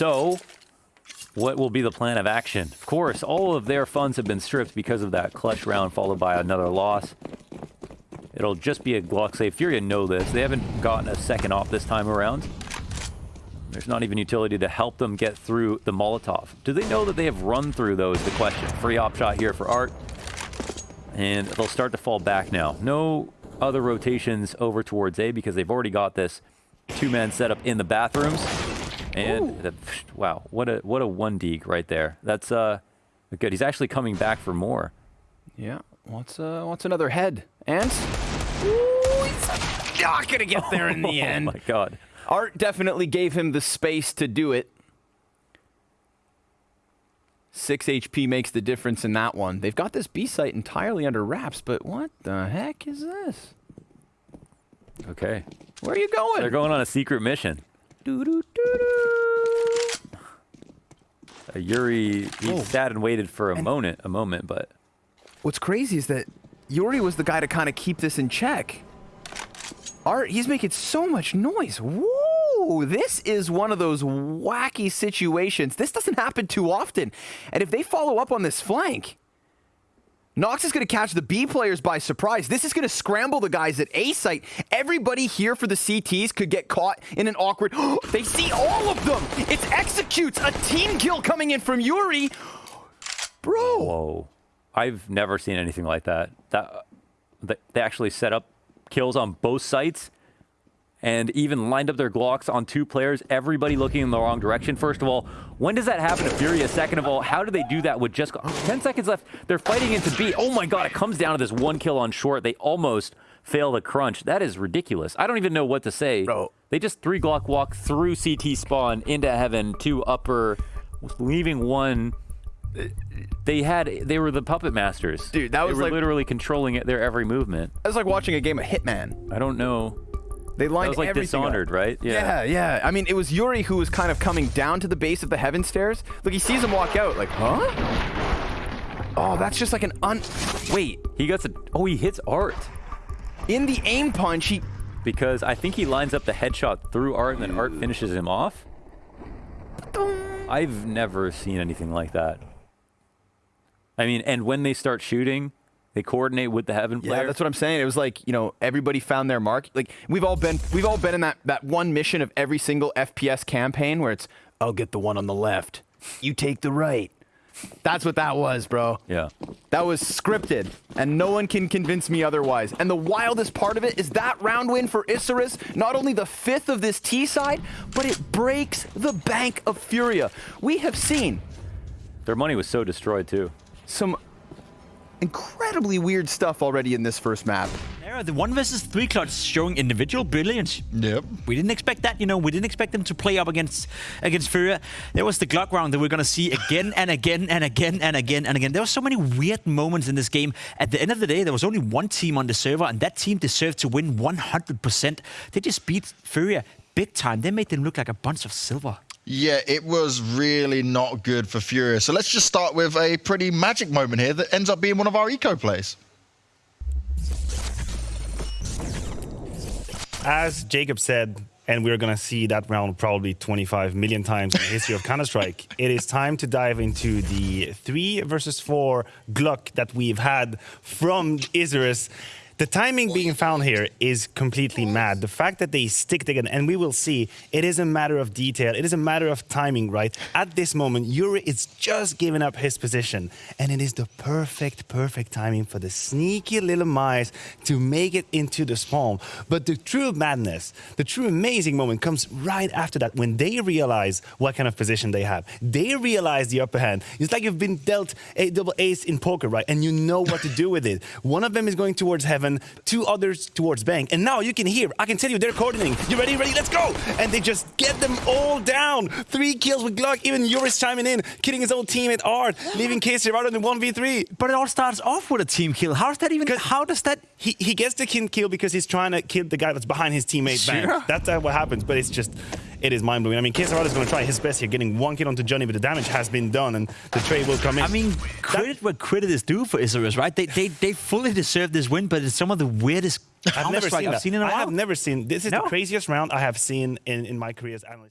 So, what will be the plan of action? Of course, all of their funds have been stripped because of that clutch round followed by another loss. It'll just be a Glock save. Furia know this. They haven't gotten a second off this time around. There's not even utility to help them get through the Molotov. Do they know that they have run through those? The question. Free op shot here for Art. And they'll start to fall back now. No other rotations over towards A because they've already got this two-man setup in the bathrooms. And the, wow, what a what a one deag right there. That's uh good. He's actually coming back for more. Yeah. What's uh what's another head? And Ooh, he's not gonna get there in the end. Oh my god. Art definitely gave him the space to do it. 6 HP makes the difference in that one. They've got this B site entirely under wraps, but what the heck is this? Okay. Where are you going? They're going on a secret mission. Doo -doo -doo Uh, Yuri, he Oh. sat and waited for a And- moment, a moment, but What's crazy is that Yuri was the guy to kind of keep this in check. Art, he's making so much noise. Woo! This is one of those wacky situations. This doesn't happen too often. And if they follow up on this flank, Nox is going to catch the B players by surprise. This is going to scramble the guys at A site. Everybody here for the CTs could get caught in an awkward. they see all of them. It executes a team kill coming in from Yuri. Bro. whoa. I've never seen anything like that. That they they actually set up kills on both sites and even lined up their Glocks on two players, everybody looking in the wrong direction. First of all, when does that happen to Furia? Second of all, how do they do that with just 10 seconds left? They're fighting into B. Oh my god, it comes down to this one kill on short. They almost fail the crunch. That is ridiculous. I don't even know what to say. Bro. They just three Glock walk through CT spawn into heaven, two upper, leaving one. They had they were the puppet masters. Dude, that they was were like- literally controlling it, their every movement. That's like watching a game of Hitman. I don't know. They That lined was like everything up. Dishonored, right? Yeah. yeah, I mean, it was Yuri who was kind of coming down to the base of the heaven stairs. Look, he sees him walk out, like, huh? Oh, that's just like an un. Wait, He gets a. Oh, he hits Art in the aim punch, he. because I think he lines up the headshot through Art and then Art finishes him off. I've never seen anything like that. I mean, and when they start shooting, they coordinate with the Heaven player. Yeah, that's what I'm saying. It was like you know everybody found their mark. Like we've all been, we've all been in that that one mission of every single FPS campaign where it's, I'll get the one on the left, you take the right. That's what that was, bro. yeah. That was scripted, and no one can convince me otherwise. And the wildest part of it is that round win for Isurus, not only the fifth of this T side, but it breaks the bank of Furia. We have seen Their money was so destroyed too. some incredibly weird stuff already in this first map. Yeah, the one versus three clutch showing individual brilliance. Yep. We didn't expect that, you know. We didn't expect them to play up against against Furia. There was the Glock round that we're gonna see again and again and again and again and again. There were so many weird moments in this game. At the end of the day, there was only one team on the server, and that team deserved to win 100%. They just beat Furia big time. They made them look like a bunch of silver. Yeah, it was really not good for Furia. So let's just start with a pretty magic moment here that ends up being one of our eco plays. as Jacob said, and we're going to see that round probably 25 million times in the history of Counter Strike, it is time to dive into the three versus four Glock that we've had from Isurus. The timing being found here is completely mad. The fact that they stick together, and we will see, it is a matter of detail. It is a matter of timing, right? At this moment, Yuri is just giving up his position, and it is the perfect, perfect timing for the sneaky little mice to make it into the spawn. But the true madness, the true amazing moment comes right after that when they realize what kind of position they have. They realize the upper hand. It's like you've been dealt a double ace in poker, right? And you know what to do with it. One of them is going towards heaven, two others towards bank. And now you can hear, I can tell you, they're coordinating. You ready? Ready? Let's go! And they just get them all down. Three kills with Glock. Even Yuris chiming in, killing his own teammate Art, leaving Casey out in the 1v3. But it all starts off with a team kill. How's that even? How does that? He, he gets the kin kill because he's trying to kill the guy that's behind his teammate. Bang. Sure. That's uh, what happens, but it's just, it is mind blowing. I mean, KSCERATO is going to try his best here, getting one kill onto Johnny, but the damage has been done, and the trade will come in. I mean, credit where credit is due for Isurus, right? They, they they fully deserve this win, but it's some of the weirdest I've never seen I've that. seen in a I while. have never seen. This is No. the craziest round I have seen in, in my career as analyst.